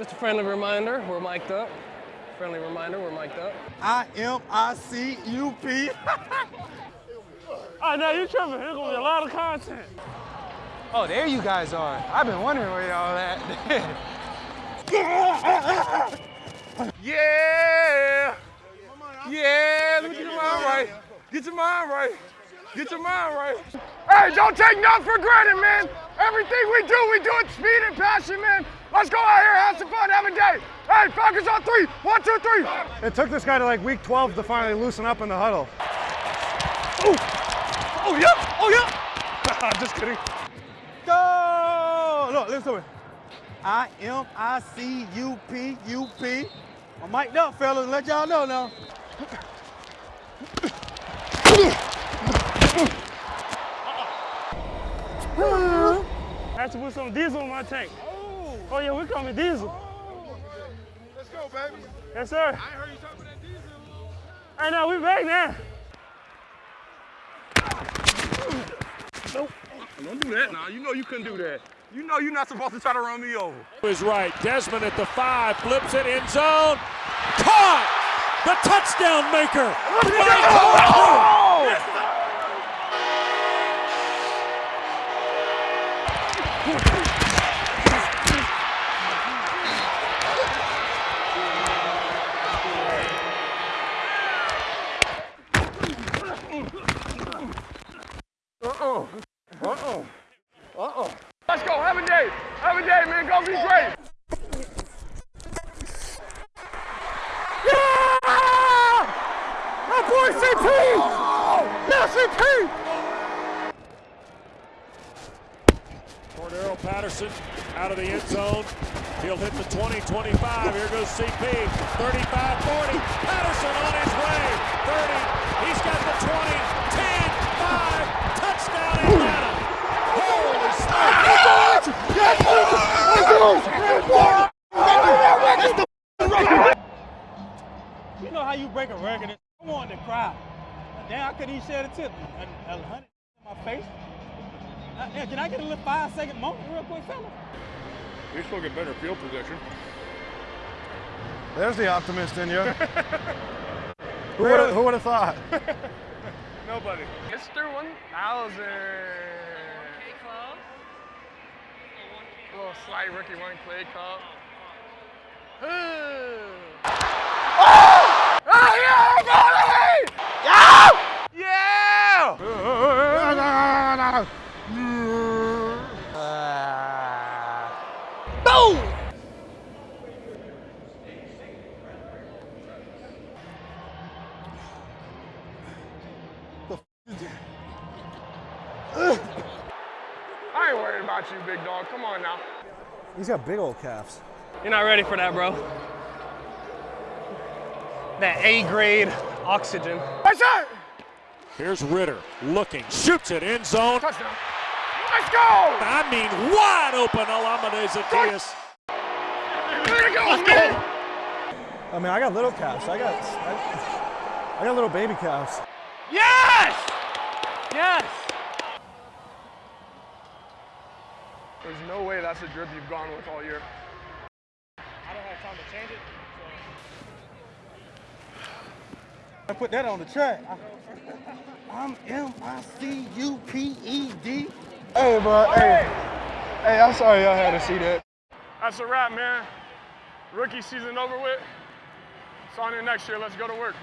Just a friendly reminder, we're mic'd up. Friendly reminder, we're mic'd up. I M I C U P. Oh, no, you tripping. There's going to be a lot of content. Oh, there you guys are. I've been wondering where y'all at. yeah! Yeah, let me get your mind right. Get your mind right. Get your mind right. Hey, don't take nothing for granted, man. Everything we do, we do it speed and passion, man. Let's go out here, have some fun, have a day. Hey, focus on three. One, two, three. It took this guy to like week 12 to finally loosen up in the huddle. Oh, oh yeah. Oh, yeah. I'm just kidding. Go! Look, listen to me. I M I C U P U P. I'm mic'd up, fellas. Let y'all know now. I have to put some diesel in my tank. Oh, yeah, we're coming diesel. Oh, Let's go, baby. Yes, sir. I heard you talking that diesel. Hey, now we back now. Don't do that now. You know you couldn't do that. You know you're not supposed to try to run me over. Is right. Desmond at the five, flips it in zone. Caught! The touchdown maker! Uh-oh. Uh-oh. Uh-oh. Let's go. Have a day. Have a day, man. Go be great. Yeah! My boy CP! Yeah, CP! Cordarrelle Patterson out of the end zone. He'll hit the 20, 25. Here goes CP. 35, 40. Patterson on his way. 30. He's got the 20, 10, 5. Touchdown Atlanta. Holy smokes. You know how you break a record? I wanted to cry. Damn, I couldn't even shed a tip. A, a hundred in my face. Uh, can I get a little five second moment real quick, fella? You still get better field position. There's the optimist in you. who would have who would have thought? Nobody. Mr. 1000. A little slight rookie one play call. Oh, Oh, yeah! Yeah! Yeah! Ain't worried about you, big dog. Come on now. He's got big old calves. You're not ready for that, bro. That A grade oxygen. That's it! Here's Ridder looking, shoots it in zone. Touchdown. Let's go! I mean, wide open Olamide Zaccheaus. There you go, let's go! I mean, I got little calves. I got I, I got little baby calves. Yes! Yes! There's no way that's a drip you've gone with all year. I don't have time to change it. I put that on the track. I'm M I C U P E D. Hey, bro, hey. Hey, I'm sorry y'all had to see that. That's a wrap, man. Rookie season over with. It's on in next year. Let's go to work.